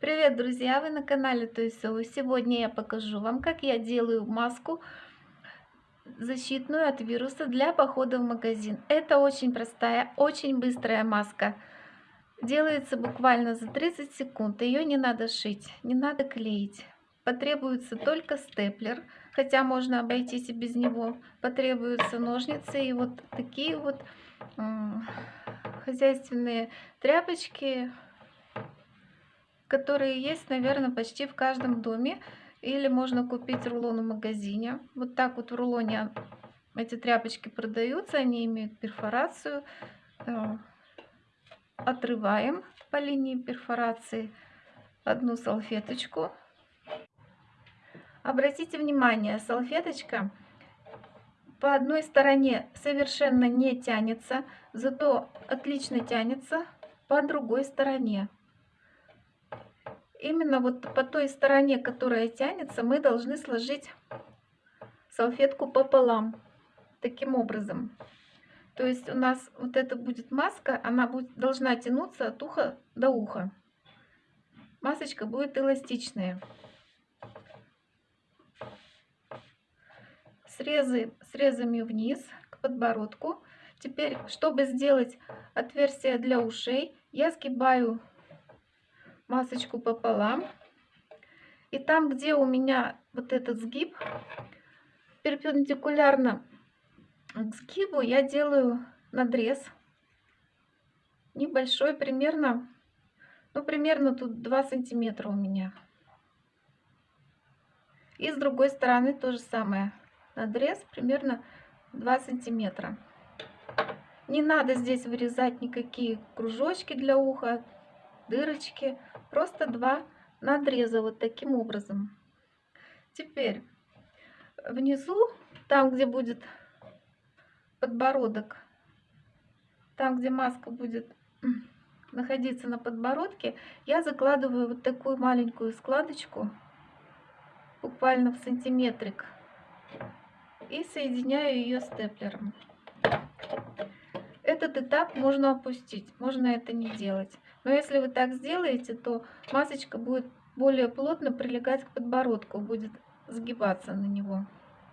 Привет, друзья! Вы на канале Тойсоу. Сегодня я покажу вам, как я делаю маску защитную от вируса для похода в магазин. Это очень простая, очень быстрая маска. Делается буквально за 30 секунд. Ее не надо шить, не надо клеить. Потребуется только степлер, хотя можно обойтись и без него. Потребуются ножницы и вот такие вот хозяйственные тряпочки, которые есть, наверное, почти в каждом доме. Или можно купить рулон в магазине. Вот так вот в рулоне эти тряпочки продаются, они имеют перфорацию. Э, отрываем по линии перфорации одну салфеточку. Обратите внимание, салфеточка по одной стороне совершенно не тянется, зато отлично тянется по другой стороне. Именно вот по той стороне, которая тянется, мы должны сложить салфетку пополам. Таким образом. То есть у нас вот это будет маска, она будет, должна тянуться от уха до уха. Масочка будет эластичная. Срезы, срезами вниз к подбородку. Теперь, чтобы сделать отверстие для ушей, я сгибаю масочку пополам. И там, где у меня вот этот сгиб, перпендикулярно к сгибу я делаю надрез. Небольшой, примерно, ну, примерно тут 2 сантиметра у меня. И с другой стороны то же самое. Надрез примерно 2 сантиметра. Не надо здесь вырезать никакие кружочки для уха, дырочки. Просто два надреза вот таким образом. Теперь внизу, там где будет подбородок, там где маска будет находиться на подбородке, я закладываю вот такую маленькую складочку, буквально в сантиметрик, и соединяю ее степлером. Этот этап можно опустить, можно это не делать. Но если вы так сделаете, то масочка будет более плотно прилегать к подбородку, будет сгибаться на него.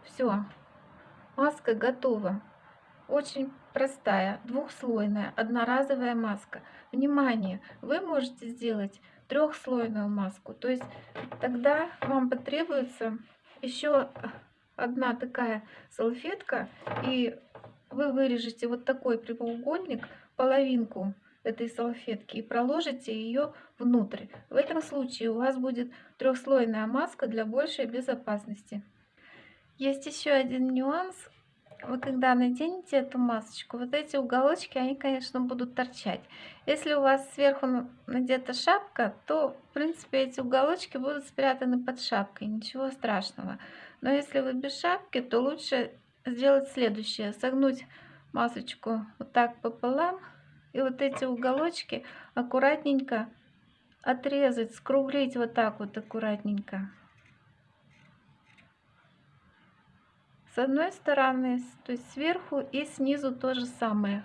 Все, маска готова. Очень простая, двухслойная, одноразовая маска. Внимание, вы можете сделать трехслойную маску. То есть тогда вам потребуется еще одна такая салфетка. И вы вырежете вот такой прямоугольник, половинку этой салфетки и проложите ее внутрь. В этом случае у вас будет трехслойная маска для большей безопасности. Есть еще один нюанс. Вы когда наденете эту масочку, вот эти уголочки, они, конечно, будут торчать. Если у вас сверху надета шапка, то, в принципе, эти уголочки будут спрятаны под шапкой. Ничего страшного. Но если вы без шапки, то лучше сделать следующее. Согнуть масочку вот так пополам и вот эти уголочки аккуратненько отрезать, скруглить вот так вот аккуратненько. С одной стороны, то есть сверху и снизу то же самое.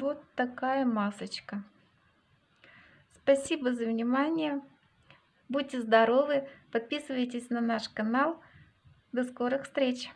Вот такая масочка. Спасибо за внимание. Будьте здоровы, подписывайтесь на наш канал. До скорых встреч!